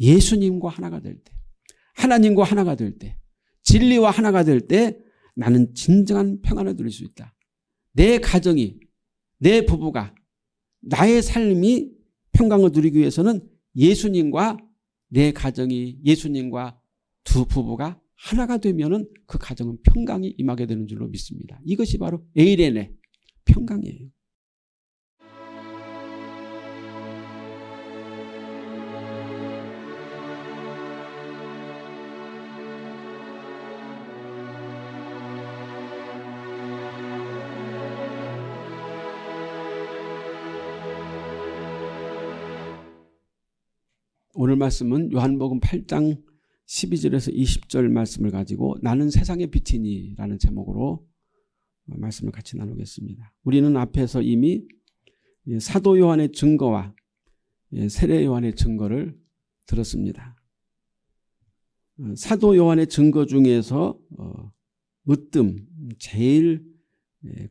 예수님과 하나가 될 때, 하나님과 하나가 될 때, 진리와 하나가 될 때 나는 진정한 평안을 누릴 수 있다. 내 가정이, 내 부부가, 나의 삶이 평강을 누리기 위해서는 예수님과 내 가정이 예수님과 두 부부가 하나가 되면 그 가정은 평강이 임하게 되는 줄로 믿습니다. 이것이 바로 에이렌의 평강이에요. 오늘 말씀은 요한복음 8장 12절에서 20절 말씀을 가지고 나는 세상의 빛이니 라는 제목으로 말씀을 같이 나누겠습니다. 우리는 앞에서 이미 사도 요한의 증거와 세례 요한의 증거를 들었습니다. 사도 요한의 증거 중에서 어, 으뜸 제일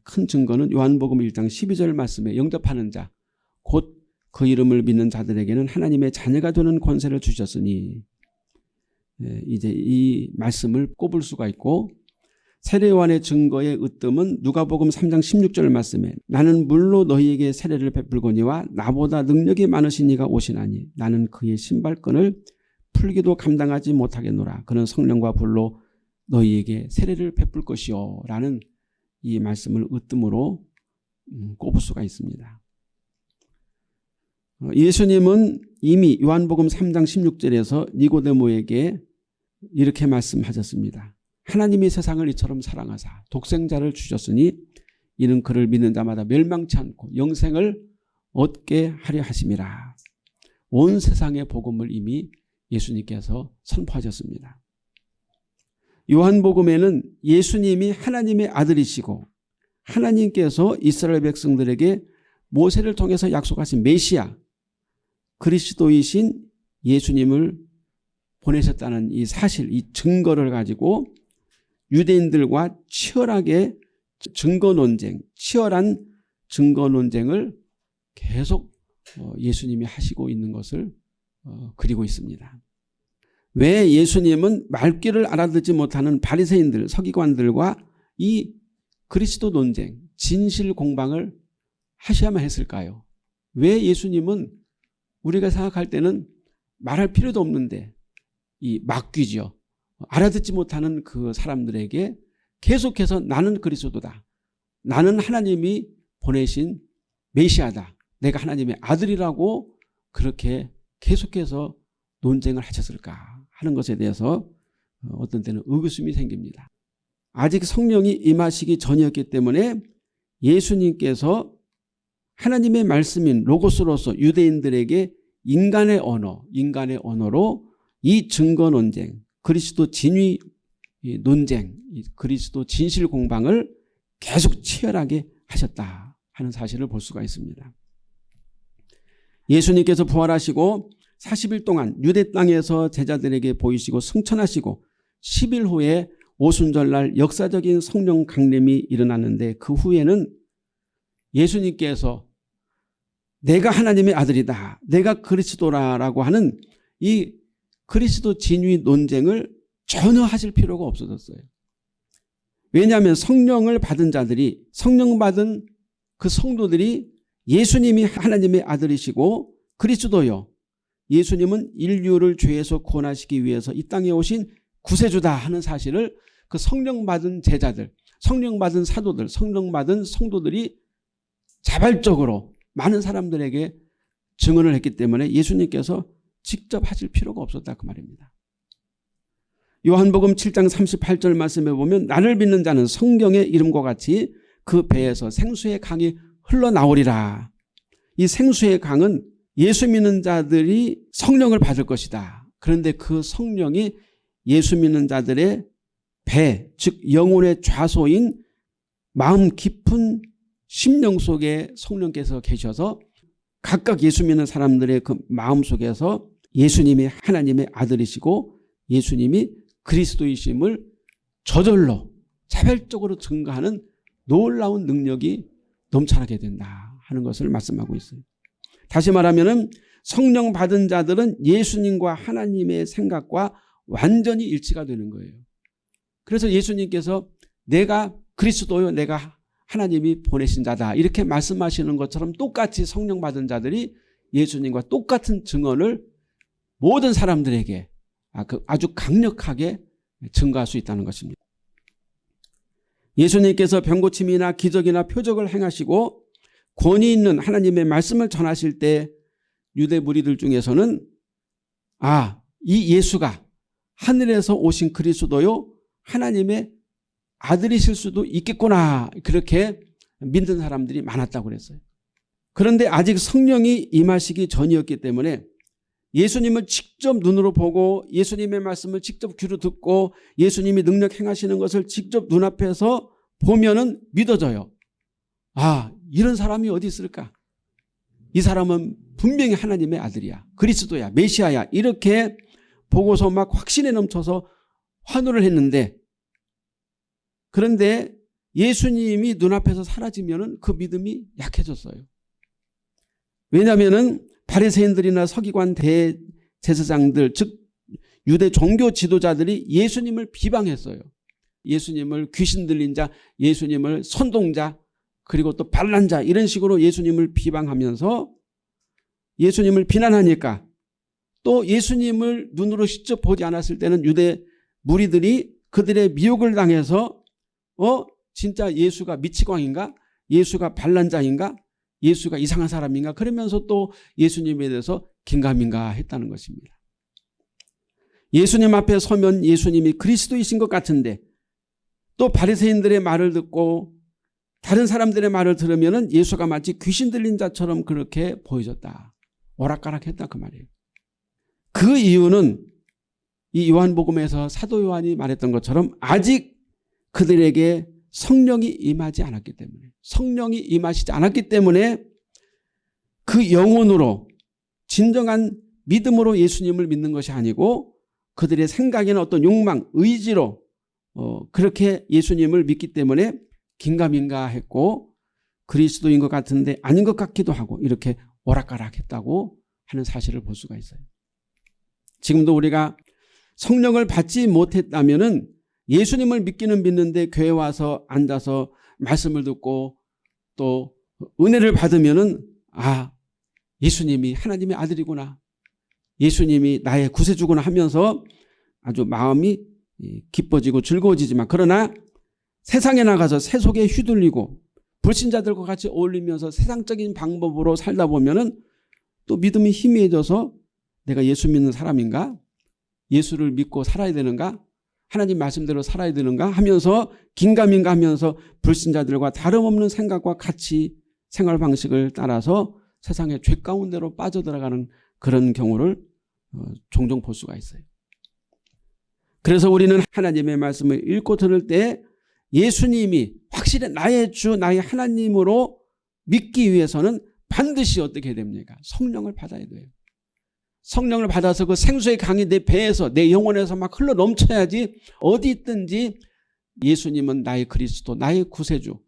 큰 증거는 요한복음 1장 12절 말씀에 영접하는 자, 곧 그 이름을 믿는 자들에게는 하나님의 자녀가 되는 권세를 주셨으니 예, 이제 이 말씀을 꼽을 수가 있고 세례요한의 증거의 으뜸은 누가복음 3장 16절 말씀에 나는 물로 너희에게 세례를 베풀거니와 나보다 능력이 많으신 이가 오시나니 나는 그의 신발끈을 풀기도 감당하지 못하겠노라 그는 성령과 불로 너희에게 세례를 베풀 것이요 라는 이 말씀을 으뜸으로 음, 꼽을 수가 있습니다. 어, 예수님은 이미 요한복음 3장 16절에서 니고데모에게 이렇게 말씀하셨습니다. 하나님이 세상을 이처럼 사랑하사 독생자를 주셨으니 이는 그를 믿는 자마다 멸망치 않고 영생을 얻게 하려 하심이라. 온 세상의 복음을 이미 예수님께서 선포하셨습니다. 요한복음에는 예수님이 하나님의 아들이시고 하나님께서 이스라엘 백성들에게 모세를 통해서 약속하신 메시아 그리스도이신 예수님을 보내셨다는 이 사실, 이 증거를 가지고 유대인들과 치열하게 증거 논쟁, 치열한 증거 논쟁을 계속 어, 예수님이 하시고 있는 것을 어, 그리고 있습니다. 왜 예수님은 말귀를 알아듣지 못하는 바리새인들, 서기관들과 이 그리스도 논쟁, 진실 공방을 하셔야만 했을까요? 왜 예수님은 우리가 생각할 때는 말할 필요도 없는데 이 막귀죠. 알아듣지 못하는 그 사람들에게 계속해서 나는 그리스도다. 나는 하나님이 보내신 메시아다. 내가 하나님의 아들이라고 그렇게 계속해서 논쟁을 하셨을까 하는 것에 대해서 어떤 때는 의구심이 생깁니다. 아직 성령이 임하시기 전이었기 때문에 예수님께서 하나님의 말씀인 로고스로서 유대인들에게 인간의 언어, 인간의 언어로 이 증거 논쟁, 그리스도 진위 논쟁, 그리스도 진실 공방을 계속 치열하게 하셨다 하는 사실을 볼 수가 있습니다. 예수님께서 부활하시고 40일 동안 유대 땅에서 제자들에게 보이시고 승천하시고 10일 후에 오순절날 역사적인 성령 강림이 일어났는데 그 후에는 예수님께서 내가 하나님의 아들이다. 내가 그리스도라라고 하는 이 그리스도 진위 논쟁을 전혀 하실 필요가 없어졌어요. 왜냐하면 성령을 받은 자들이 성령 받은 그 성도들이 예수님이 하나님의 아들이시고 그리스도요. 예수님은 인류를 죄에서 구원하시기 위해서 이 땅에 오신 구세주다 하는 사실을 그 성령 받은 제자들, 성령 받은 사도들, 성령 받은 성도들이 자발적으로 많은 사람들에게 증언을 했기 때문에 예수님께서 직접 하실 필요가 없었다 그 말입니다. 요한복음 7장 38절 말씀에 보면 나를 믿는 자는 성경의 이름과 같이 그 배에서 생수의 강이 흘러나오리라. 이 생수의 강은 예수 믿는 자들이 성령을 받을 것이다. 그런데 그 성령이 예수 믿는 자들의 배, 즉 영혼의 좌소인 마음 깊은 심령 속에 성령께서 계셔서 각각 예수 믿는 사람들의 그 마음 속에서 예수님이 하나님의 아들이시고 예수님이 그리스도이심을 저절로 차별적으로 증거하는 놀라운 능력이 넘쳐나게 된다 하는 것을 말씀하고 있어요. 다시 말하면 성령 받은 자들은 예수님과 하나님의 생각과 완전히 일치가 되는 거예요. 그래서 예수님께서 내가 그리스도요 내가 하나님이 보내신 자다 이렇게 말씀하시는 것처럼 똑같이 성령 받은 자들이 예수님과 똑같은 증언을 모든 사람들에게 아, 그 아주 강력하게 증거할 수 있다는 것입니다. 예수님께서 병고침이나 기적이나 표적을 행하시고 권위 있는 하나님의 말씀을 전하실 때 유대 무리들 중에서는 아, 이 예수가 하늘에서 오신 그리스도요 하나님의 아들이실 수도 있겠구나 그렇게 믿는 사람들이 많았다고 그랬어요. 그런데 아직 성령이 임하시기 전이었기 때문에 예수님을 직접 눈으로 보고 예수님의 말씀을 직접 귀로 듣고 예수님이 능력 행하시는 것을 직접 눈앞에서 보면 은 믿어져요. 아 이런 사람이 어디 있을까? 이 사람은 분명히 하나님의 아들이야. 그리스도야. 메시아야. 이렇게 보고서 막 확신에 넘쳐서 환호를 했는데 그런데 예수님이 눈앞에서 사라지면 그 믿음이 약해졌어요. 왜냐하면 바리새인들이나 서기관 대제사장들 즉 유대 종교 지도자들이 예수님을 비방했어요. 예수님을 귀신 들린 자, 예수님을 선동자, 그리고 또 반란 자 이런 식으로 예수님을 비방하면서 예수님을 비난하니까 또 예수님을 눈으로 직접 보지 않았을 때는 유대 무리들이 그들의 미혹을 당해서 어 진짜 예수가 미치광인가 예수가 반란자인가 예수가 이상한 사람인가 그러면서 또 예수님에 대해서 긴가민가 했다는 것입니다. 예수님 앞에 서면 예수님이 그리스도이신 것 같은데 또 바리새인들의 말을 듣고 다른 사람들의 말을 들으면 예수가 마치 귀신 들린 자처럼 그렇게 보여졌다. 오락가락했다 그 말이에요. 그 이유는 이 요한복음에서 사도 요한이 말했던 것처럼 아직 그들에게 성령이 임하지 않았기 때문에 성령이 임하시지 않았기 때문에 그 영혼으로 진정한 믿음으로 예수님을 믿는 것이 아니고 그들의 생각이나 어떤 욕망, 의지로 어, 그렇게 예수님을 믿기 때문에 긴가민가 했고 그리스도인 것 같은데 아닌 것 같기도 하고 이렇게 오락가락 했다고 하는 사실을 볼 수가 있어요. 지금도 우리가 성령을 받지 못했다면 예수님을 믿기는 믿는데 교회 와서 앉아서 말씀을 듣고 또 은혜를 받으면 아 예수님이 하나님의 아들이구나. 예수님이 나의 구세주구나 하면서 아주 마음이 기뻐지고 즐거워지지만 그러나 세상에 나가서 세속에 휘둘리고 불신자들과 같이 어울리면서 세상적인 방법으로 살다 보면 또 믿음이 희미해져서 내가 예수 믿는 사람인가? 예수를 믿고 살아야 되는가 하나님 말씀대로 살아야 되는가 하면서 긴가민가 하면서 불신자들과 다름없는 생각과 같이 생활 방식을 따라서 세상의 죄 가운데로 빠져들어가는 그런 경우를 어, 종종 볼 수가 있어요. 그래서 우리는 하나님의 말씀을 읽고 들을 때 예수님이 확실히 나의 주 나의 하나님으로 믿기 위해서는 반드시 어떻게 됩니까? 성령을 받아야 돼요. 성령을 받아서 그 생수의 강이 내 배에서 내 영혼에서 막 흘러 넘쳐야지 어디 있든지 예수님은 나의 그리스도 나의 구세주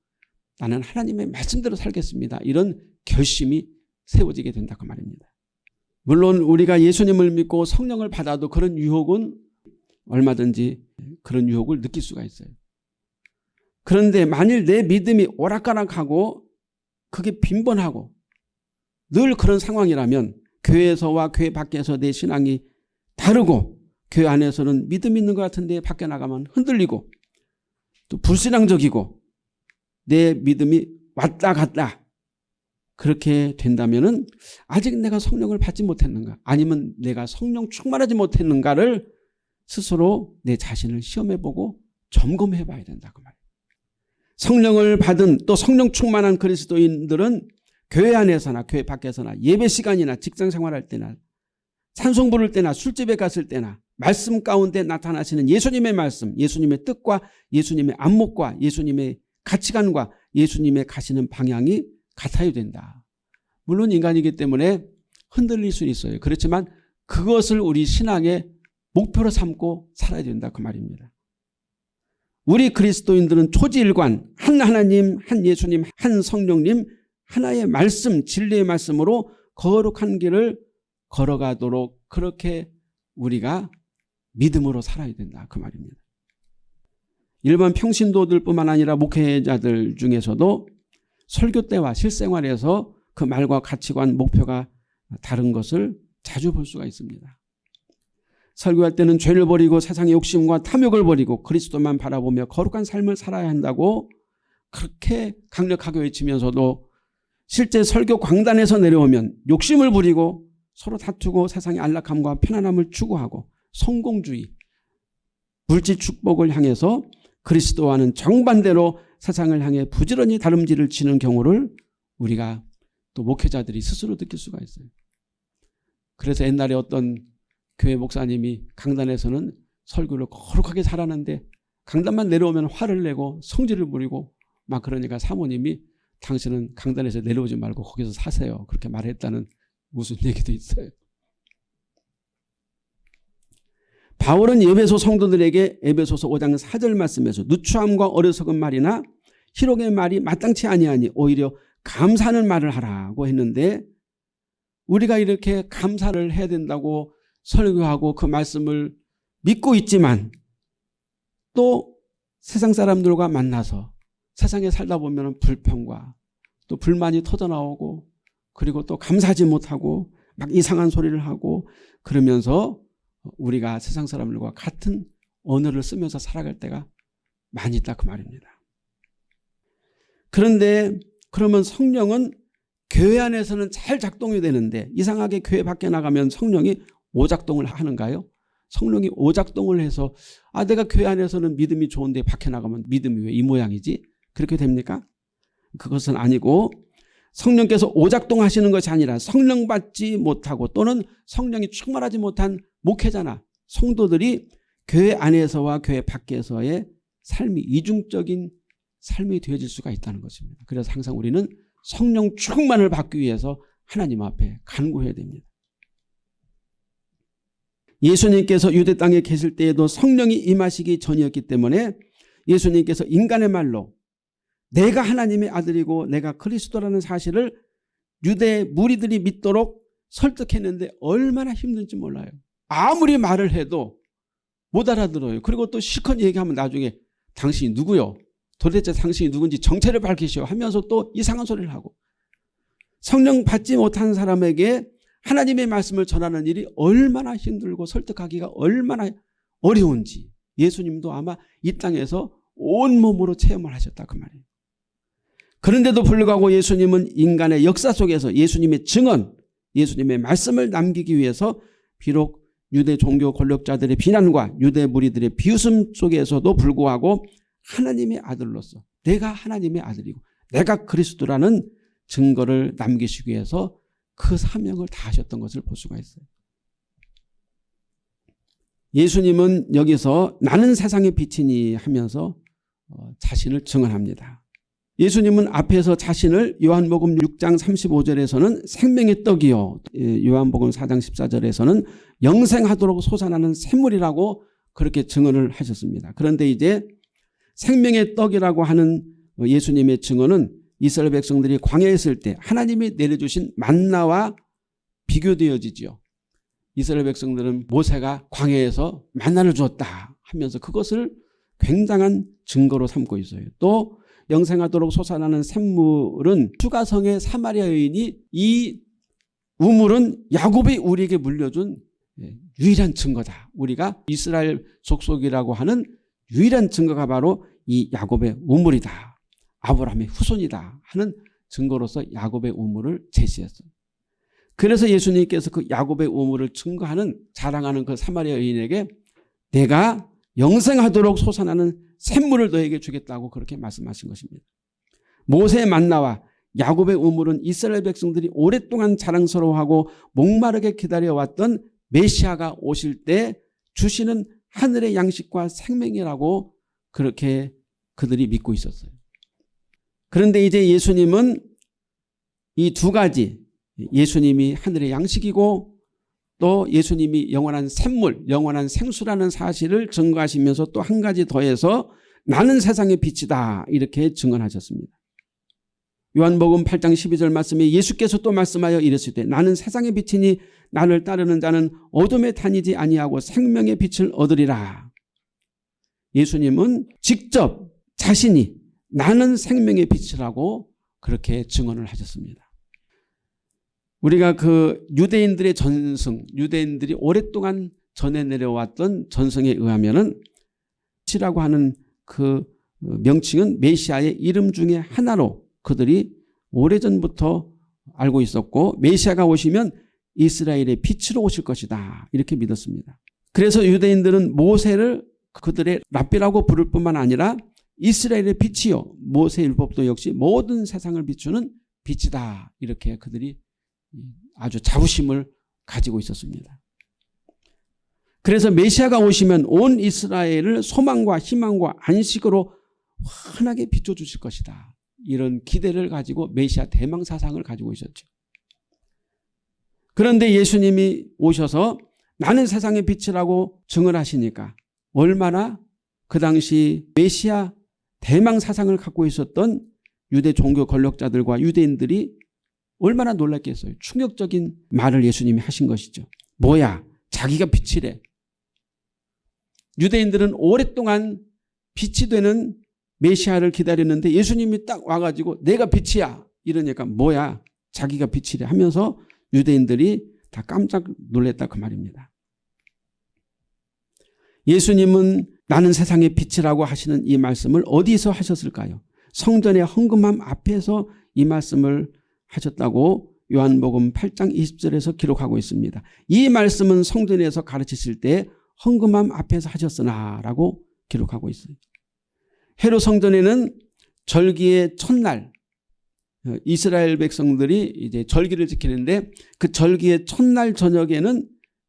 나는 하나님의 말씀대로 살겠습니다. 이런 결심이 세워지게 된다 그 말입니다. 물론 우리가 예수님을 믿고 성령을 받아도 그런 유혹은 얼마든지 그런 유혹을 느낄 수가 있어요. 그런데 만일 내 믿음이 오락가락하고 그게 빈번하고 늘 그런 상황이라면 교회에서와 교회 밖에서 내 신앙이 다르고 교회 안에서는 믿음 있는 것 같은데 밖에 나가면 흔들리고 또 불신앙적이고 내 믿음이 왔다 갔다 그렇게 된다면 아직 내가 성령을 받지 못했는가 아니면 내가 성령 충만하지 못했는가를 스스로 내 자신을 시험해보고 점검해 봐야 된다 그 말이에요. 성령을 받은 또 성령 충만한 그리스도인들은 교회 안에서나 교회 밖에서나 예배 시간이나 직장 생활할 때나 찬송 부를 때나 술집에 갔을 때나 말씀 가운데 나타나시는 예수님의 말씀 예수님의 뜻과 예수님의 안목과 예수님의 가치관과 예수님의 가시는 방향이 같아야 된다. 물론 인간이기 때문에 흔들릴 수 있어요. 그렇지만 그것을 우리 신앙의 목표로 삼고 살아야 된다 그 말입니다. 우리 그리스도인들은 초지일관 한 하나님 한 예수님 한 성령님 하나의 말씀 진리의 말씀으로 거룩한 길을 걸어가도록 그렇게 우리가 믿음으로 살아야 된다 그 말입니다. 일반 평신도들뿐만 아니라 목회자들 중에서도 설교 때와 실생활에서 그 말과 가치관 목표가 다른 것을 자주 볼 수가 있습니다. 설교할 때는 죄를 버리고 세상의 욕심과 탐욕을 버리고 그리스도만 바라보며 거룩한 삶을 살아야 한다고 그렇게 강력하게 외치면서도 실제 설교 광단에서 내려오면 욕심을 부리고 서로 다투고 세상의 안락함과 편안함을 추구하고 성공주의, 물질 축복을 향해서 그리스도와는 정반대로 세상을 향해 부지런히 다름질을 치는 경우를 우리가 또 목회자들이 스스로 느낄 수가 있어요. 그래서 옛날에 어떤 교회 목사님이 강단에서는 설교를 거룩하게 잘하는데 강단만 내려오면 화를 내고 성질을 부리고 막 그러니까 사모님이 당신은 강단에서 내려오지 말고 거기서 사세요. 그렇게 말했다는 무슨 얘기도 있어요. 바울은 예배소 성도들에게 에베소서 5장 4절 말씀에서 누추함과 어리석은 말이나 희록의 말이 마땅치 아니하니 오히려 감사하는 말을 하라고 했는데 우리가 이렇게 감사를 해야 된다고 설교하고 그 말씀을 믿고 있지만 또 세상 사람들과 만나서 세상에 살다 보면 불평과 또 불만이 터져나오고 그리고 또 감사하지 못하고 막 이상한 소리를 하고 그러면서 우리가 세상 사람들과 같은 언어를 쓰면서 살아갈 때가 많이 있다 그 말입니다. 그런데 그러면 성령은 교회 안에서는 잘 작동이 되는데 이상하게 교회 밖에 나가면 성령이 오작동을 하는가요? 성령이 오작동을 해서 아 내가 교회 안에서는 믿음이 좋은데 밖에 나가면 믿음이 왜 이 모양이지? 그렇게 됩니까? 그것은 아니고 성령께서 오작동하시는 것이 아니라 성령 받지 못하고 또는 성령이 충만하지 못한 목회자나 성도들이 교회 안에서와 교회 밖에서의 삶이 이중적인 삶이 되어질 수가 있다는 것입니다. 그래서 항상 우리는 성령 충만을 받기 위해서 하나님 앞에 간구해야 됩니다. 예수님께서 유대 땅에 계실 때에도 성령이 임하시기 전이었기 때문에 예수님께서 인간의 말로 내가 하나님의 아들이고 내가 그리스도라는 사실을 유대 무리들이 믿도록 설득했는데 얼마나 힘든지 몰라요. 아무리 말을 해도 못 알아들어요. 그리고 또 시컷 얘기하면 나중에 당신이 누구요? 도대체 당신이 누군지 정체를 밝히시오 하면서 또 이상한 소리를 하고 성령 받지 못한 사람에게 하나님의 말씀을 전하는 일이 얼마나 힘들고 설득하기가 얼마나 어려운지 예수님도 아마 이 땅에서 온몸으로 체험을 하셨다 그 말이에요. 그런데도 불구하고 예수님은 인간의 역사 속에서 예수님의 증언, 예수님의 말씀을 남기기 위해서 비록 유대 종교 권력자들의 비난과 유대 무리들의 비웃음 속에서도 불구하고 하나님의 아들로서 내가 하나님의 아들이고 내가 그리스도라는 증거를 남기시기 위해서 그 사명을 다하셨던 것을 볼 수가 있어요. 예수님은 여기서 나는 세상의 빛이니 하면서 어, 자신을 증언합니다. 예수님은 앞에서 자신을 요한복음 6장 35절에서는 생명의 떡이요 예, 요한복음 4장 14절에서는 영생하도록 솟아나는 샘물이라고 그렇게 증언을 하셨습니다. 그런데 이제 생명의 떡이라고 하는 예수님의 증언은 이스라엘 백성들이 광야에 있을 때 하나님이 내려주신 만나와 비교되어지죠. 이스라엘 백성들은 모세가 광야에서 만나를 주었다 하면서 그것을 굉장한 증거로 삼고 있어요. 또 영생하도록 솟아나는 샘물은 추가성의 사마리아 여인이 이 우물은 야곱이 우리에게 물려준 예, 유일한 증거다. 우리가 이스라엘 속속이라고 하는 유일한 증거가 바로 이 야곱의 우물이다. 아브라함의 후손이다 하는 증거로서 야곱의 우물을 제시했어요. 그래서 예수님께서 그 야곱의 우물을 증거하는 자랑하는 그 사마리아 여인에게 내가 영생하도록 솟아나는 샘물을 너에게 주겠다고 그렇게 말씀하신 것입니다. 모세의 만나와 야곱의 우물은 이스라엘 백성들이 오랫동안 자랑스러워하고 목마르게 기다려왔던 메시아가 오실 때 주시는 하늘의 양식과 생명이라고 그렇게 그들이 믿고 있었어요. 그런데 이제 예수님은 이 두 가지 예수님이 하늘의 양식이고 또 예수님이 영원한 샘물, 영원한 생수라는 사실을 증거하시면서 또 한 가지 더해서 나는 세상의 빛이다 이렇게 증언하셨습니다. 요한복음 8장 12절 말씀에 예수께서 또 말씀하여 때 나는 세상의 빛이니 나를 따르는 자는 어둠에 다니지 아니하고 생명의 빛을 얻으리라. 예수님은 직접 자신이 나는 생명의 빛이라고 그렇게 증언을 하셨습니다. 우리가 그 유대인들의 전승, 유대인들이 오랫동안 전해 내려왔던 전승에 의하면은 치라고 하는 그 명칭은 메시아의 이름 중에 하나로 그들이 오래전부터 알고 있었고 메시아가 오시면 이스라엘의 빛으로 오실 것이다. 이렇게 믿었습니다. 그래서 유대인들은 모세를 그들의 랍비라고 부를 뿐만 아니라 이스라엘의 빛이요. 모세 율법도 역시 모든 세상을 비추는 빛이다. 이렇게 그들이 아주 자부심을 가지고 있었습니다. 그래서 메시아가 오시면 온 이스라엘을 소망과 희망과 안식으로 환하게 비춰주실 것이다. 이런 기대를 가지고 메시아 대망 사상을 가지고 있었죠. 그런데 예수님이 오셔서 나는 세상의 빛이라고 증언 하시니까 얼마나 그 당시 메시아 대망 사상을 갖고 있었던 유대 종교 권력자들과 유대인들이 얼마나 놀랐겠어요. 충격적인 말을 예수님이 하신 것이죠. 뭐야 자기가 빛이래. 유대인들은 오랫동안 빛이 되는 메시아를 기다렸는데 예수님이 딱 와가지고 내가 빛이야 이러니까 뭐야 자기가 빛이래 하면서 유대인들이 다 깜짝 놀랐다 그 말입니다. 예수님은 나는 세상의 빛이라고 하시는 이 말씀을 어디서 하셨을까요? 성전의 헌금함 앞에서 이 말씀을 하셨다고 요한복음 8장 20절에서 기록하고 있습니다. 이 말씀은 성전에서 가르치실 때 헌금함 앞에서 하셨으나 라고 기록하고 있어요. 헤로 성전에는 절기의 첫날 어, 이스라엘 백성들이 이제 절기를 지키는데 그 절기의 첫날 저녁에는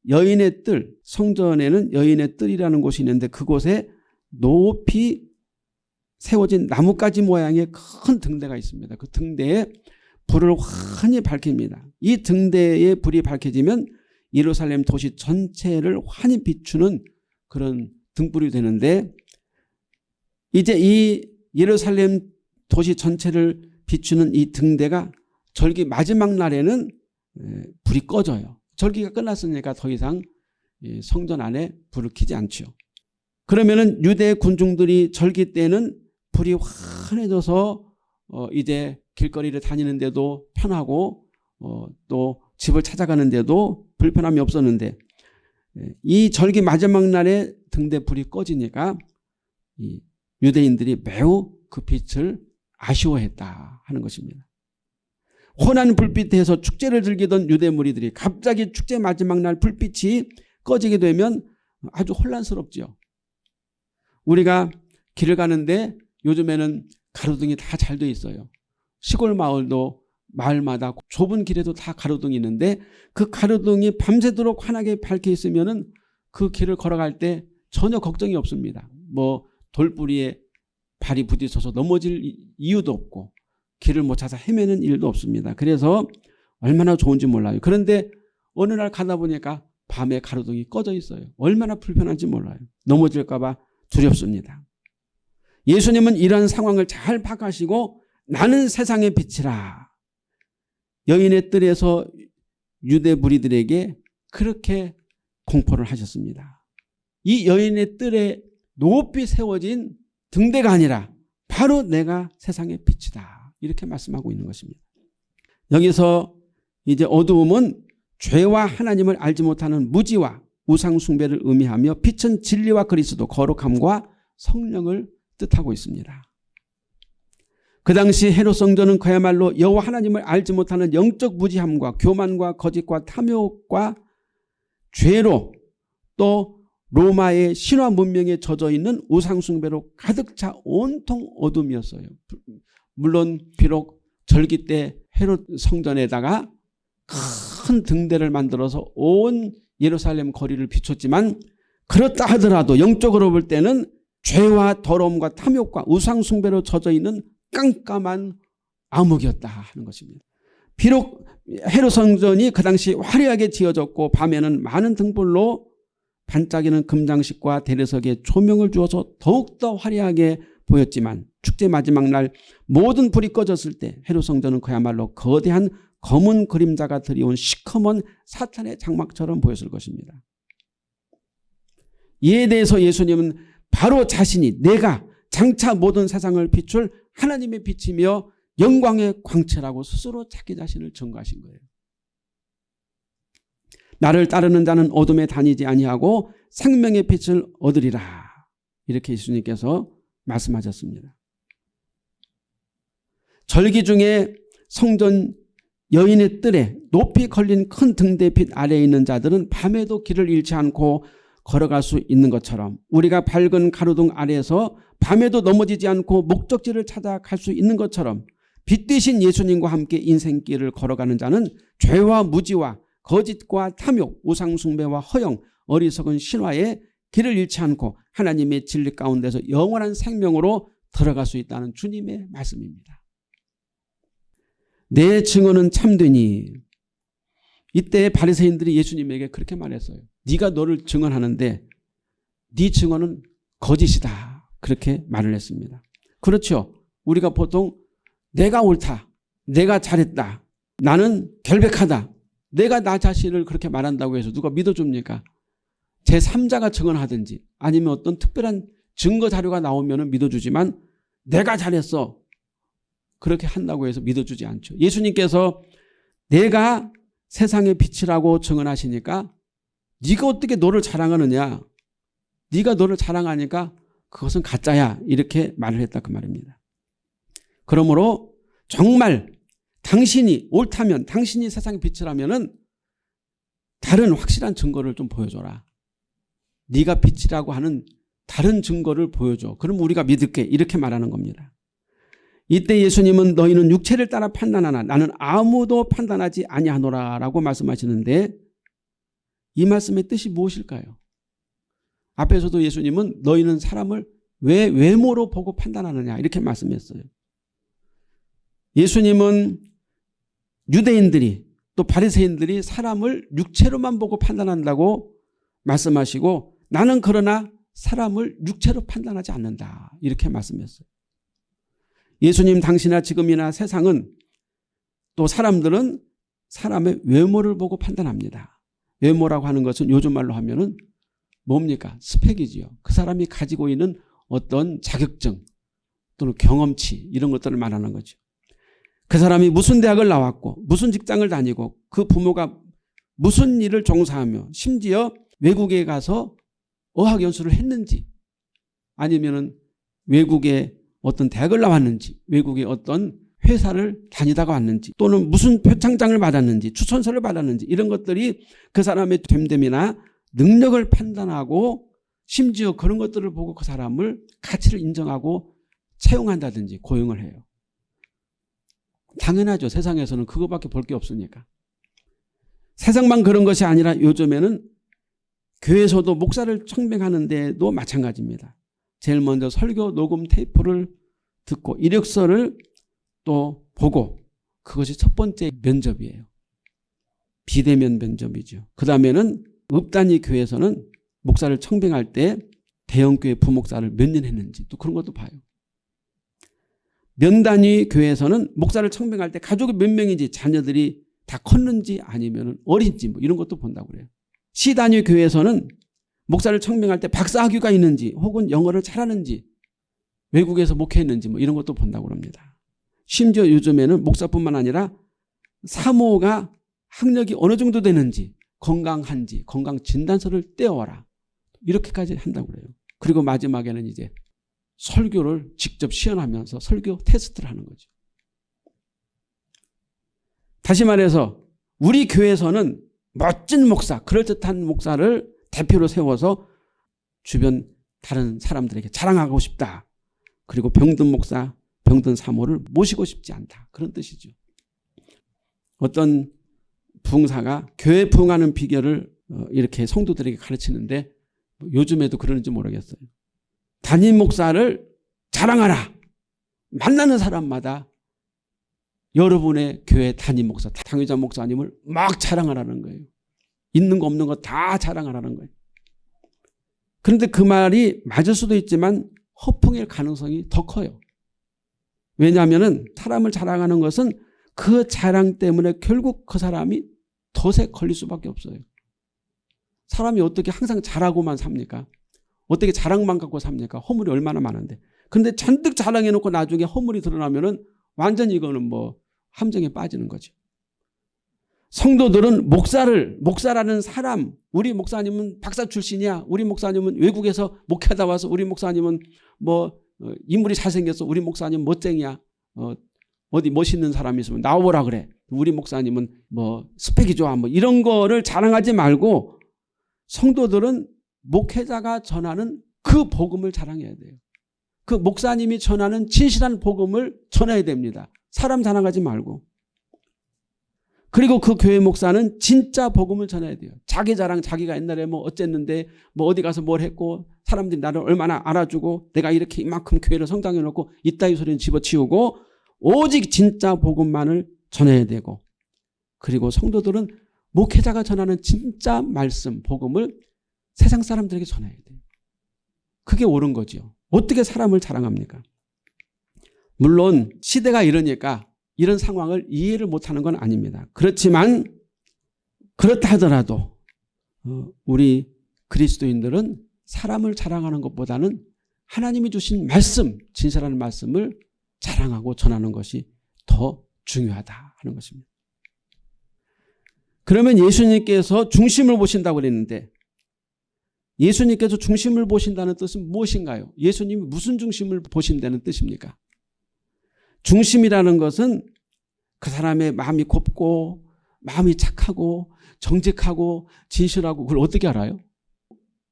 여인의 뜰 성전에는 여인의 뜰이라는 곳이 있는데 그곳에 높이 세워진 나뭇가지 모양의 큰 등대가 있습니다. 그 등대에 불을 환히 밝힙니다. 이 등대에 불이 밝혀지면 예루살렘 도시 전체를 환히 비추는 그런 등불이 되는데 이제 이 예루살렘 도시 전체를 비추는 이 등대가 절기 마지막 날에는 불이 꺼져요. 절기가 끝났으니까 더 이상 성전 안에 불을 켜지 않죠. 그러면은 유대 군중들이 절기 때는 불이 환해져서 어 이제 길거리를 다니는데도 편하고 어 또 집을 찾아가는데도 불편함이 없었는데 이 절기 마지막 날에 등대 불이 꺼지니까 유대인들이 매우 그 빛을 아쉬워했다 하는 것입니다. 혼한 불빛에서 축제를 즐기던 유대 무리들이 갑자기 축제 마지막 날 불빛이 꺼지게 되면 아주 혼란스럽죠. 우리가 길을 가는데 요즘에는 가로등이 다 잘 돼 있어요. 시골 마을도 마을마다 좁은 길에도 다 가로등이 있는데 그 가로등이 밤새도록 환하게 밝혀 있으면 그 길을 걸어갈 때 전혀 걱정이 없습니다. 뭐 돌뿌리에 발이 부딪혀서 넘어질 이유도 없고 길을 못 찾아 헤매는 일도 없습니다. 그래서 얼마나 좋은지 몰라요. 그런데 어느 날 가다 보니까 밤에 가로등이 꺼져 있어요. 얼마나 불편한지 몰라요. 넘어질까 봐 두렵습니다. 예수님은 이런 상황을 잘 파악하시고 나는 세상의 빛이라. 여인의 뜰에서 유대 무리들에게 그렇게 공포를 하셨습니다. 이 여인의 뜰에 높이 세워진 등대가 아니라 바로 내가 세상의 빛이다. 이렇게 말씀하고 있는 것입니다. 여기서 이제 어두움은 죄와 하나님을 알지 못하는 무지와 우상숭배를 의미하며 빛은 진리와 그리스도 거룩함과 성령을 뜻하고 있습니다. 그 당시 헤롯 성전은 그야말로 여호와 하나님을 알지 못하는 영적 무지함과 교만과 거짓과 탐욕과 죄로 또 로마의 신화 문명에 젖어 있는 우상 숭배로 가득 차 온통 어둠이었어요. 물론 비록 절기 때 헤롯 성전에다가 큰 등대를 만들어서 온 예루살렘 거리를 비췄지만 그렇다 하더라도 영적으로 볼 때는 죄와 더러움과 탐욕과 우상 숭배로 젖어 있는 깜깜한 암흑이었다 하는 것입니다. 비록 헤롯 성전이 그 당시 화려하게 지어졌고 밤에는 많은 등불로 반짝이는 금장식과 대리석에 조명을 주어서 더욱더 화려하게 보였지만 축제 마지막 날 모든 불이 꺼졌을 때 헤롯 성전은 그야말로 거대한 검은 그림자가 들이온 시커먼 사탄의 장막처럼 보였을 것입니다. 이에 대해서 예수님은 바로 자신이 내가 장차 모든 세상을 비출 하나님의 빛이며 영광의 광채라고 스스로 자기 자신을 증거하신 거예요. 나를 따르는 자는 어둠에 다니지 아니하고 생명의 빛을 얻으리라. 이렇게 예수님께서 말씀하셨습니다. 절기 중에 성전 여인의 뜰에 높이 걸린 큰 등대 빛 아래에 있는 자들은 밤에도 길을 잃지 않고 걸어갈 수 있는 것처럼 우리가 밝은 가로등 아래에서 밤에도 넘어지지 않고 목적지를 찾아 갈 수 있는 것처럼 빛 대신 예수님과 함께 인생길을 걸어가는 자는 죄와 무지와 거짓과 탐욕, 우상숭배와 허영, 어리석은 신화에 길을 잃지 않고 하나님의 진리 가운데서 영원한 생명으로 들어갈 수 있다는 주님의 말씀입니다. 내 증언은 참되니 이때 바리새인들이 예수님에게 그렇게 말했어요. 네가 너를 증언하는데 네 증언은 거짓이다. 그렇게 말을 했습니다. 그렇죠. 우리가 보통 내가 옳다. 내가 잘했다. 나는 결백하다. 내가 나 자신을 그렇게 말한다고 해서 누가 믿어줍니까? 제3자가 증언하든지 아니면 어떤 특별한 증거 자료가 나오면 믿어주지만 내가 잘했어. 그렇게 한다고 해서 믿어주지 않죠. 예수님께서 내가 세상의 빛이라고 증언하시니까 네가 어떻게 너를 자랑하느냐. 네가 너를 자랑하니까 그것은 가짜야. 이렇게 말을 했다 그 말입니다. 그러므로 정말 당신이 옳다면 당신이 세상의 빛이라면 은 다른 확실한 증거를 좀 보여줘라. 네가 빛이라고 하는 다른 증거를 보여줘. 그럼 우리가 믿을게. 이렇게 말하는 겁니다. 이때 예수님은 너희는 육체를 따라 판단하나 나는 아무도 판단하지 아니하노라 라고 말씀하시는데 이 말씀의 뜻이 무엇일까요? 앞에서도 예수님은 너희는 사람을 왜 외모로 보고 판단하느냐 이렇게 말씀했어요. 예수님은 유대인들이 또 바리새인들이 사람을 육체로만 보고 판단한다고 말씀하시고 나는 그러나 사람을 육체로 판단하지 않는다. 이렇게 말씀했어요. 예수님 당시나 지금이나 세상은 또 사람들은 사람의 외모를 보고 판단합니다. 외모라고 하는 것은 요즘 말로 하면은 뭡니까? 스펙이지요. 그 사람이 가지고 있는 어떤 자격증 또는 경험치 이런 것들을 말하는 거죠. 그 사람이 무슨 대학을 나왔고 무슨 직장을 다니고 그 부모가 무슨 일을 종사하며 심지어 외국에 가서 어학 연수를 했는지 아니면 외국에 어떤 대학을 나왔는지 외국에 어떤 회사를 다니다가 왔는지 또는 무슨 표창장을 받았는지 추천서를 받았는지 이런 것들이 그 사람의 됨됨이나 능력을 판단하고 심지어 그런 것들을 보고 그 사람을 가치를 인정하고 채용한다든지 고용을 해요. 당연하죠. 세상에서는 그거밖에 볼 게 없으니까. 세상만 그런 것이 아니라 요즘에는 교회에서도 목사를 청명하는 데도 마찬가지입니다. 제일 먼저 설교 녹음 테이프를 듣고 이력서를 또 보고 그것이 첫 번째 면접이에요. 비대면 면접이죠. 그 다음에는 읍단위 교회에서는 목사를 청빙할 때 대형교회 부목사를 몇 년 했는지 또 그런 것도 봐요. 면단위 교회에서는 목사를 청빙할 때 가족이 몇 명인지 자녀들이 다 컸는지 아니면 어린지 뭐 이런 것도 본다고 그래요. 시단위 교회에서는 목사를 청명할 때 박사학위가 있는지 혹은 영어를 잘하는지 외국에서 목회했는지 뭐 이런 것도 본다고 합니다. 심지어 요즘에는 목사뿐만 아니라 사모가 학력이 어느 정도 되는지 건강한지 건강 진단서를 떼어와라. 이렇게까지 한다고 그래요. 그리고 마지막에는 이제 설교를 직접 시연하면서 설교 테스트를 하는 거죠. 다시 말해서 우리 교회에서는 멋진 목사, 그럴듯한 목사를 대표로 세워서 주변 다른 사람들에게 자랑하고 싶다. 그리고 병든 목사, 병든 사모를 모시고 싶지 않다. 그런 뜻이죠. 어떤 부흥사가 교회 부흥하는 비결을 어, 이렇게 성도들에게 가르치는데 뭐 요즘에도 그러는지 모르겠어요. 담임 목사를 자랑하라. 만나는 사람마다 여러분의 교회 담임 목사, 당회자 목사님을 막 자랑하라는 거예요. 있는 거 없는 거 다 자랑하라는 거예요. 그런데 그 말이 맞을 수도 있지만 허풍일 가능성이 더 커요. 왜냐하면 사람을 자랑하는 것은 그 자랑 때문에 결국 그 사람이 덫에 걸릴 수밖에 없어요. 사람이 어떻게 항상 자라고만 삽니까? 어떻게 자랑만 갖고 삽니까? 허물이 얼마나 많은데. 근데 잔뜩 자랑해놓고 나중에 허물이 드러나면 은 완전히 이거는 뭐 함정에 빠지는 거죠. 성도들은 목사를 목사라는 사람 우리 목사님은 박사 출신이야 우리 목사님은 외국에서 목회하다 와서 우리 목사님은 뭐 어, 인물이 잘생겼어. 우리 목사님 멋쟁이야. 어, 어디 멋있는 사람이 있으면 나오라 그래. 우리 목사님은 뭐 스펙이 좋아. 뭐 이런 거를 자랑하지 말고 성도들은 목회자가 전하는 그 복음을 자랑해야 돼요. 그 목사님이 전하는 진실한 복음을 전해야 됩니다. 사람 자랑하지 말고 그리고 그 교회 목사는 진짜 복음을 전해야 돼요. 자기 자랑 자기가 옛날에 뭐 어쨌는데 뭐 어디 가서 뭘 했고 사람들이 나를 얼마나 알아주고 내가 이렇게 이만큼 교회를 성장해 놓고 이따위 소리는 집어치우고 오직 진짜 복음만을 전해야 되고 그리고 성도들은 목회자가 전하는 진짜 말씀 복음을 세상 사람들에게 전해야 돼요. 그게 옳은 거죠. 어떻게 사람을 자랑합니까? 물론 시대가 이러니까 이런 상황을 이해를 못하는 건 아닙니다. 그렇지만 그렇다 하더라도 어, 우리 그리스도인들은 사람을 자랑하는 것보다는 하나님이 주신 말씀, 진실한 말씀을 자랑하고 전하는 것이 더 중요하다 하는 것입니다. 그러면 예수님께서 중심을 보신다고 그랬는데 예수님께서 중심을 보신다는 뜻은 무엇인가요? 예수님이 무슨 중심을 보신다는 뜻입니까? 중심이라는 것은 그 사람의 마음이 곱고 마음이 착하고 정직하고 진실하고 그걸 어떻게 알아요?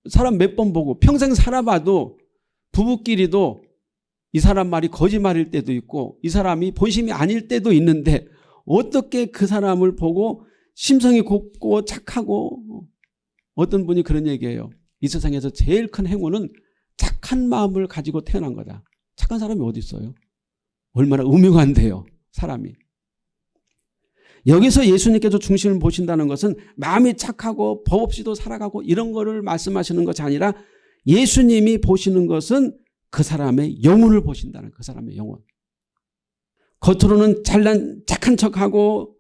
사람 몇 번 보고 평생 살아봐도 부부끼리도 이 사람 말이 거짓말일 때도 있고 이 사람이 본심이 아닐 때도 있는데 어떻게 그 사람을 보고 심성이 곱고 착하고 어떤 분이 그런 얘기예요. 이 세상에서 제일 큰 행운은 착한 마음을 가지고 태어난 거다. 착한 사람이 어디 있어요? 얼마나 음흉한데요. 사람이. 여기서 예수님께서 중심을 보신다는 것은 마음이 착하고 법 없이도 살아가고 이런 거를 말씀하시는 것이 아니라 예수님이 보시는 것은 그 사람의 영혼을 보신다는 그 사람의 영혼. 겉으로는 잘난 착한 척하고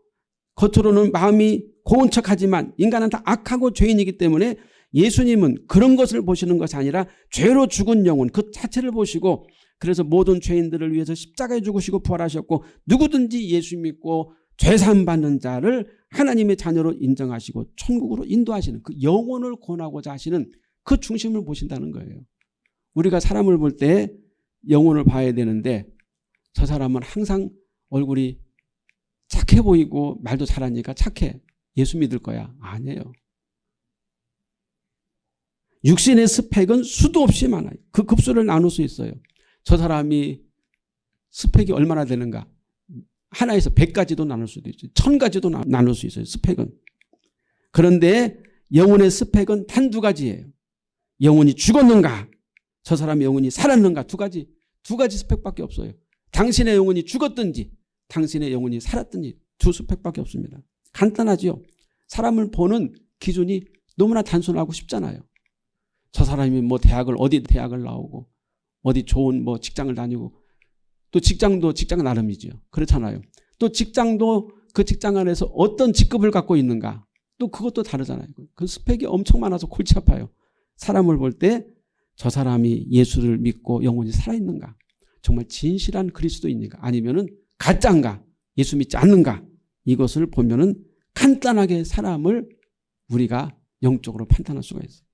겉으로는 마음이 고운 척하지만 인간은 다 악하고 죄인이기 때문에 예수님은 그런 것을 보시는 것이 아니라 죄로 죽은 영혼 그 자체를 보시고 그래서 모든 죄인들을 위해서 십자가에 죽으시고 부활하셨고 누구든지 예수 믿고 죄산 받는 자를 하나님의 자녀로 인정하시고 천국으로 인도하시는 그 영혼을 권하고자 하시는 그 중심을 보신다는 거예요. 우리가 사람을 볼 때 영혼을 봐야 되는데 저 사람은 항상 얼굴이 착해 보이고 말도 잘하니까 착해. 예수 믿을 거야. 아니에요. 육신의 스펙은 수도 없이 많아요. 그 급수를 나눌 수 있어요. 저 사람이 스펙이 얼마나 되는가. 하나에서 백가지도 나눌 수도 있어요. 천 가지도 나눌 수 있어요. 스펙은. 그런데 영혼의 스펙은 단 두 가지예요. 영혼이 죽었는가 저 사람의 영혼이 살았는가 두 가지. 두 가지 스펙밖에 없어요. 당신의 영혼이 죽었든지 당신의 영혼이 살았든지 두 스펙밖에 없습니다. 간단하죠. 사람을 보는 기준이 너무나 단순하고 쉽잖아요. 저 사람이 뭐 대학을 어디 대학을 나오고 어디 좋은 뭐 직장을 다니고 또 직장도 직장 나름이죠. 그렇잖아요. 또 직장도 그 직장 안에서 어떤 직급을 갖고 있는가 또 그것도 다르잖아요. 그 스펙이 엄청 많아서 골치 아파요. 사람을 볼 때 저 사람이 예수를 믿고 영혼이 살아있는가 정말 진실한 그리스도인가 아니면 은 가짜인가 예수 믿지 않는가 이것을 보면 은 간단하게 사람을 우리가 영적으로 판단할 수가 있어요.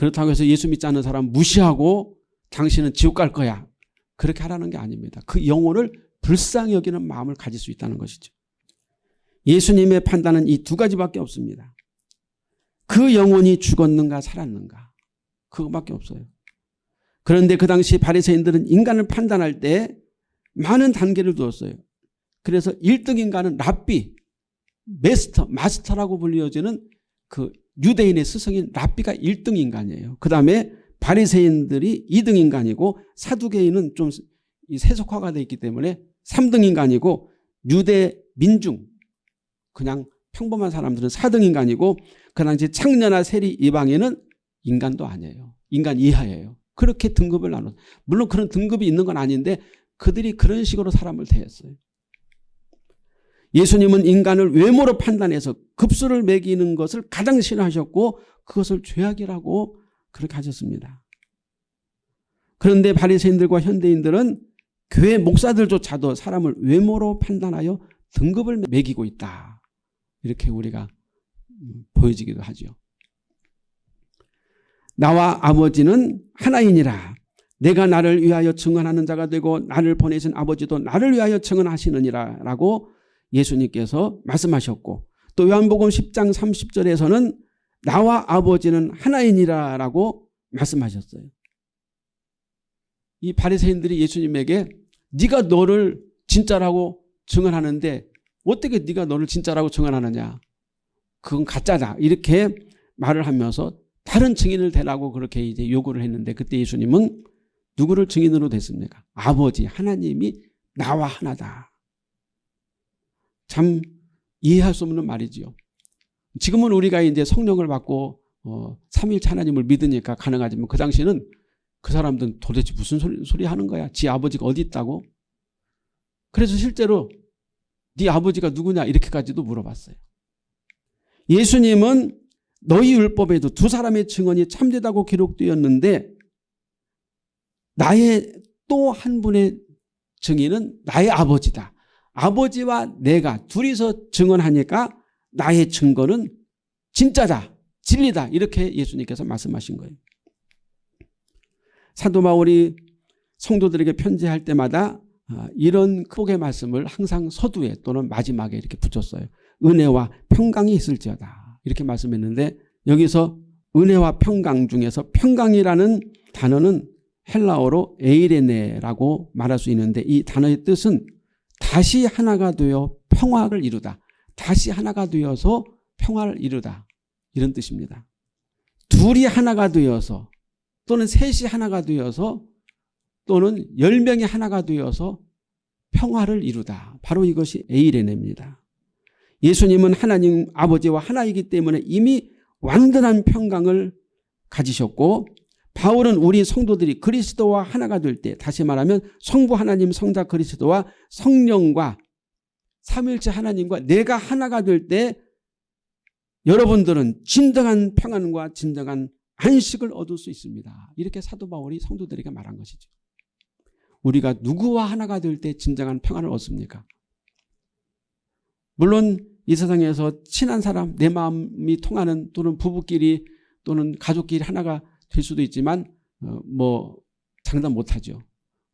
그렇다고 해서 예수 믿지 않는 사람 무시하고 당신은 지옥 갈 거야. 그렇게 하라는 게 아닙니다. 그 영혼을 불쌍히 여기는 마음을 가질 수 있다는 것이죠. 예수님의 판단은 이 두 가지밖에 없습니다. 그 영혼이 죽었는가 살았는가 그것밖에 없어요. 그런데 그 당시 바리새인들은 인간을 판단할 때 많은 단계를 두었어요. 그래서 1등 인간은 랍비, 메스터, 마스터라고 불리어지는 그 유대인의 스승인 랍비가 1등 인간이에요. 그 다음에 바리새인들이 2등 인간이고 사두개인은 좀 세속화가 되어 있기 때문에 3등 인간이고 유대 민중 그냥 평범한 사람들은 4등 인간이고 그 당시 창녀나 세리 이방인은 인간도 아니에요. 인간 이하예요. 그렇게 등급을 나눠 물론 그런 등급이 있는 건 아닌데 그들이 그런 식으로 사람을 대했어요. 예수님은 인간을 외모로 판단해서 급수를 매기는 것을 가장 싫어하셨고 그것을 죄악이라고 그렇게 하셨습니다. 그런데 바리새인들과 현대인들은 교회 목사들조차도 사람을 외모로 판단하여 등급을 매기고 있다. 이렇게 우리가 보여지기도 하죠. 나와 아버지는 하나이니라. 내가 나를 위하여 증언하는 자가 되고 나를 보내신 아버지도 나를 위하여 증언하시느니라 라고 예수님께서 말씀하셨고 또 요한복음 10장 30절에서는 나와 아버지는 하나이니라 라고 말씀하셨어요. 이 바리새인들이 예수님에게 네가 너를 진짜라고 증언하는데 어떻게 네가 너를 진짜라고 증언하느냐 그건 가짜다 이렇게 말을 하면서 다른 증인을 대라고 그렇게 이제 요구를 했는데 그때 예수님은 누구를 증인으로 됐습니까? 아버지 하나님이 나와 하나다. 참 이해할 수 없는 말이지요. 지금은 우리가 이제 성령을 받고 어, 삼일체 하나님을 믿으니까 가능하지만 그 당시에는 그 사람들은 도대체 무슨 소리, 소리 하는 거야? 지 아버지가 어디 있다고? 그래서 실제로 네 아버지가 누구냐 이렇게까지도 물어봤어요. 예수님은 너희 율법에도 두 사람의 증언이 참되다고 기록되었는데 나의 또 한 분의 증인은 나의 아버지다. 아버지와 내가 둘이서 증언하니까 나의 증거는 진짜다. 진리다. 이렇게 예수님께서 말씀하신 거예요. 사도 바울이 성도들에게 편지할 때마다 아, 이런 크게 말씀을 항상 서두에 또는 마지막에 이렇게 붙였어요. 은혜와 평강이 있을지어다. 이렇게 말씀했는데 여기서 은혜와 평강 중에서 평강이라는 단어는 헬라어로 에이레네라고 말할 수 있는데 이 단어의 뜻은 다시 하나가 되어 평화를 이루다. 다시 하나가 되어서 평화를 이루다. 이런 뜻입니다. 둘이 하나가 되어서 또는 셋이 하나가 되어서 또는 열 명이 하나가 되어서 평화를 이루다. 바로 이것이 에이레네입니다. 예수님은 하나님 아버지와 하나이기 때문에 이미 완전한 평강을 가지셨고 바울은 우리 성도들이 그리스도와 하나가 될 때 다시 말하면 성부 하나님 성자 그리스도와 성령과 삼일체 하나님과 내가 하나가 될 때 여러분들은 진정한 평안과 진정한 안식을 얻을 수 있습니다. 이렇게 사도 바울이 성도들에게 말한 것이죠. 우리가 누구와 하나가 될 때 진정한 평안을 얻습니까? 물론 이 세상에서 친한 사람, 내 마음이 통하는 또는 부부끼리 또는 가족끼리 하나가 될 수도 있지만 어, 뭐 장담 못하죠.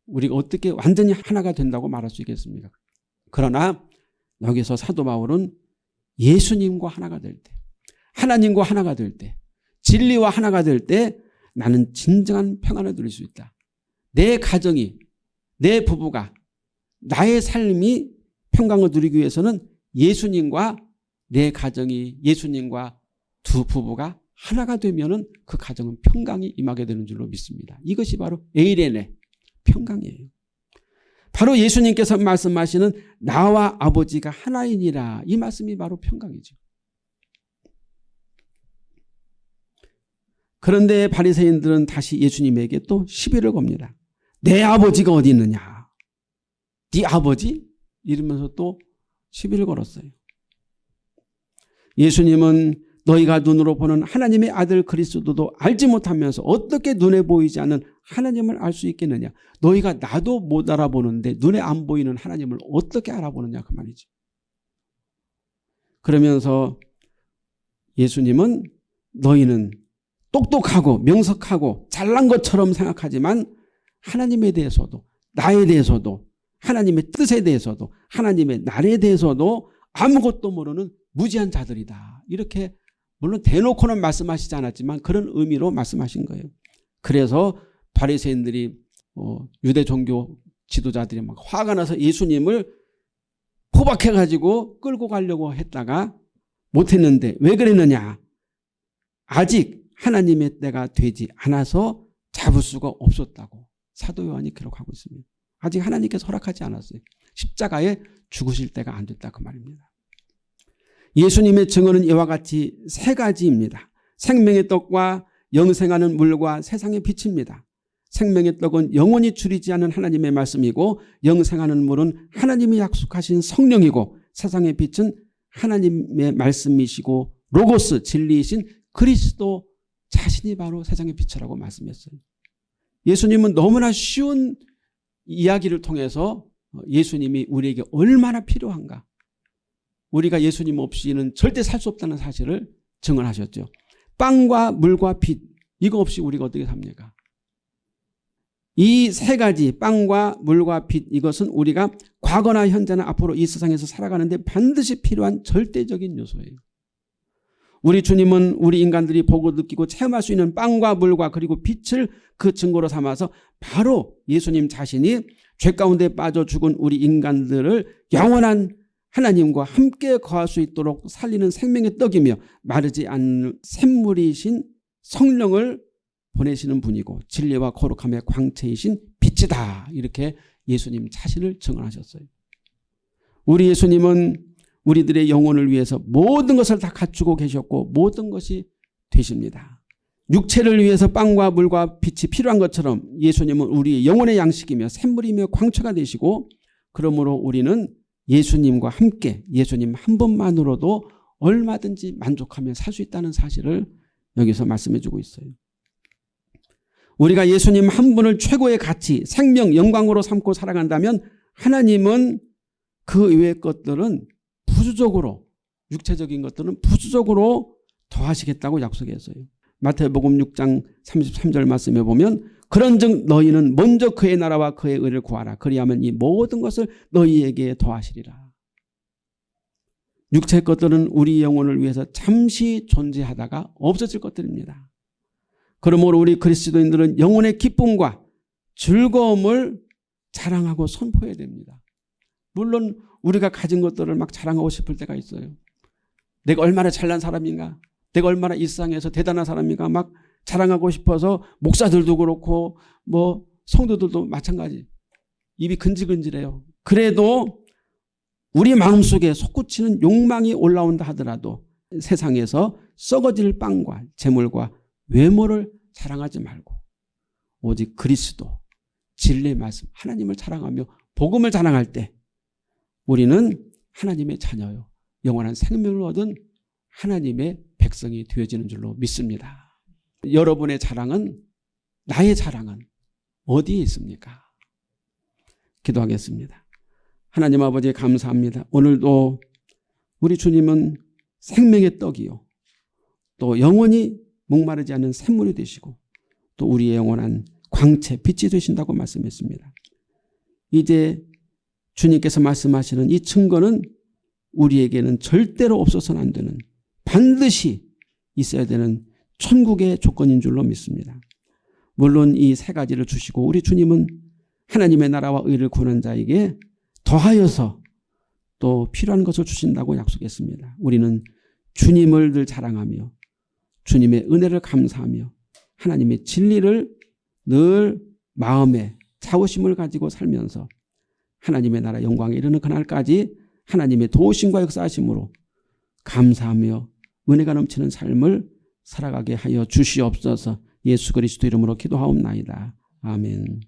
우리가 어떻게 완전히 하나가 된다고 말할 수 있겠습니까? 그러나 여기서 사도 바울은 예수님과 하나가 될 때, 하나님과 하나가 될 때, 진리와 하나가 될 때 나는 진정한 평안을 누릴 수 있다. 내 가정이, 내 부부가, 나의 삶이 평강을 누리기 위해서는 예수님과 내 가정이 예수님과 두 부부가 하나가 되면 그 가정은 평강이 임하게 되는 줄로 믿습니다. 이것이 바로 에이레네 평강이에요. 바로 예수님께서 말씀하시는 나와 아버지가 하나이니라 이 말씀이 바로 평강이죠. 그런데 바리새인들은 다시 예수님에게 또 시비를 겁니다. 내 아버지가 어디 있느냐. 네 아버지? 이러면서 또 시비를 걸었어요. 예수님은 너희가 눈으로 보는 하나님의 아들 그리스도도 알지 못하면서 어떻게 눈에 보이지 않는 하나님을 알 수 있겠느냐. 너희가 나도 못 알아보는데 눈에 안 보이는 하나님을 어떻게 알아보느냐 그 말이지. 그러면서 예수님은 너희는 똑똑하고 명석하고 잘난 것처럼 생각하지만 하나님에 대해서도 나에 대해서도 하나님의 뜻에 대해서도 하나님의 날에 대해서도 아무것도 모르는 무지한 자들이다. 이렇게 물론 대놓고는 말씀하시지 않았지만 그런 의미로 말씀하신 거예요. 그래서 바리새인들이 어, 유대 종교 지도자들이 막 화가 나서 예수님을 포박해가지고 끌고 가려고 했다가 못했는데 왜 그랬느냐. 아직 하나님의 때가 되지 않아서 잡을 수가 없었다고 사도 요한이 기록하고 있습니다. 아직 하나님께서 허락하지 않았어요. 십자가에 죽으실 때가 안 됐다 그 말입니다. 예수님의 증언은 이와 같이 세 가지입니다. 생명의 떡과 영생하는 물과 세상의 빛입니다. 생명의 떡은 영원히 줄이지 않은 하나님의 말씀이고 영생하는 물은 하나님이 약속하신 성령이고 세상의 빛은 하나님의 말씀이시고 로고스 진리이신 그리스도 자신이 바로 세상의 빛이라고 말씀했어요. 예수님은 너무나 쉬운 이야기를 통해서 예수님이 우리에게 얼마나 필요한가 우리가 예수님 없이는 절대 살 수 없다는 사실을 증언하셨죠. 빵과 물과 빛 이거 없이 우리가 어떻게 삽니까? 이 세 가지 빵과 물과 빛 이것은 우리가 과거나 현재나 앞으로 이 세상에서 살아가는데 반드시 필요한 절대적인 요소예요. 우리 주님은 우리 인간들이 보고 느끼고 체험할 수 있는 빵과 물과 그리고 빛을 그 증거로 삼아서 바로 예수님 자신이 죄 가운데 빠져 죽은 우리 인간들을 영원한 하나님과 함께 거할 수 있도록 살리는 생명의 떡이며 마르지 않는 샘물이신 성령을 보내시는 분이고 진리와 거룩함의 광채이신 빛이다. 이렇게 예수님 자신을 증언하셨어요. 우리 예수님은 우리들의 영혼을 위해서 모든 것을 다 갖추고 계셨고 모든 것이 되십니다. 육체를 위해서 빵과 물과 빛이 필요한 것처럼 예수님은 우리 영혼의 양식이며 샘물이며 광채가 되시고 그러므로 우리는 예수님과 함께 예수님 한 분만으로도 얼마든지 만족하며 살 수 있다는 사실을 여기서 말씀해 주고 있어요. 우리가 예수님 한 분을 최고의 가치, 생명, 영광으로 삼고 살아간다면 하나님은 그 이외의 것들은 부수적으로 육체적인 것들은 부수적으로 더하시겠다고 약속했어요. 마태복음 6장 33절 말씀에 보면 그런즉 너희는 먼저 그의 나라와 그의 의를 구하라. 그리하면 이 모든 것을 너희에게 더하시리라. 육체 것들은 우리 영혼을 위해서 잠시 존재하다가 없어질 것들입니다. 그러므로 우리 그리스도인들은 영혼의 기쁨과 즐거움을 자랑하고 선포해야 됩니다. 물론 우리가 가진 것들을 막 자랑하고 싶을 때가 있어요. 내가 얼마나 잘난 사람인가 내가 얼마나 이 세상에서 대단한 사람인가 막 자랑하고 싶어서 목사들도 그렇고 뭐 성도들도 마찬가지. 입이 근질근질해요. 그래도 우리 마음속에 솟구치는 욕망이 올라온다 하더라도 세상에서 썩어질 빵과 재물과 외모를 자랑하지 말고 오직 그리스도 진리의 말씀 하나님을 자랑하며 복음을 자랑할 때 우리는 하나님의 자녀요. 영원한 생명을 얻은 하나님의 백성이 되어지는 줄로 믿습니다. 여러분의 자랑은 나의 자랑은 어디에 있습니까? 기도하겠습니다. 하나님 아버지 감사합니다. 오늘도 우리 주님은 생명의 떡이요. 또 영원히 목마르지 않는 샘물이 되시고 또 우리의 영원한 광채, 빛이 되신다고 말씀했습니다. 이제 주님께서 말씀하시는 이 증거는 우리에게는 절대로 없어서는 안 되는 반드시 있어야 되는 천국의 조건인 줄로 믿습니다. 물론 이 세 가지를 주시고 우리 주님은 하나님의 나라와 의를 구하는 자에게 더하여서 또 필요한 것을 주신다고 약속했습니다. 우리는 주님을 늘 자랑하며 주님의 은혜를 감사하며 하나님의 진리를 늘 마음에 자부심을 가지고 살면서 하나님의 나라 영광에 이르는 그날까지 하나님의 도우심과 역사하심으로 감사하며 은혜가 넘치는 삶을 살아가게 하여 주시옵소서 예수 그리스도 이름으로 기도하옵나이다. 아멘.